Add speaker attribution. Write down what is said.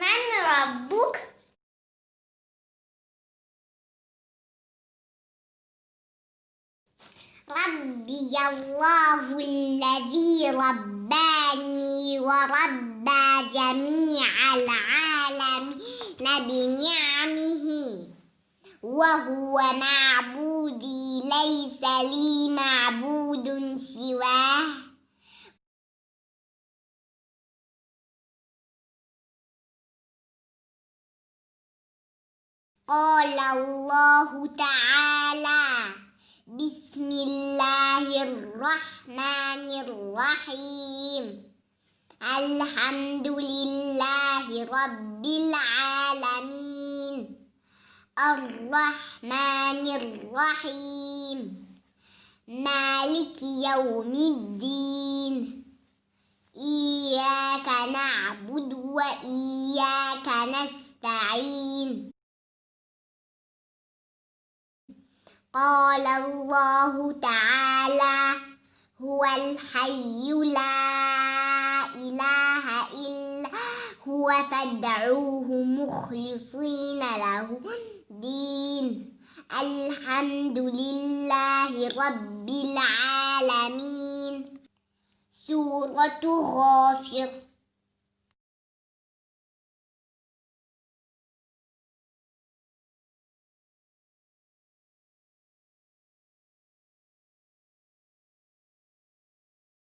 Speaker 1: من ربك؟ ربي الله الذي رباني وربى جميع العالمين بنعمه وهو معبودي ليس لي معبود سواه قال الله تعالى بسم الله الرحمن الرحيم. الحمد لله رب العالمين. الرحمن الرحيم. مالك يوم الدين. إياك نعبد وإياك نستعين. قال الله تعالى هو الحي لا إله إلا هو فادعوه مخلصين له الدين. الحمد لله رب العالمين. سورة غافر.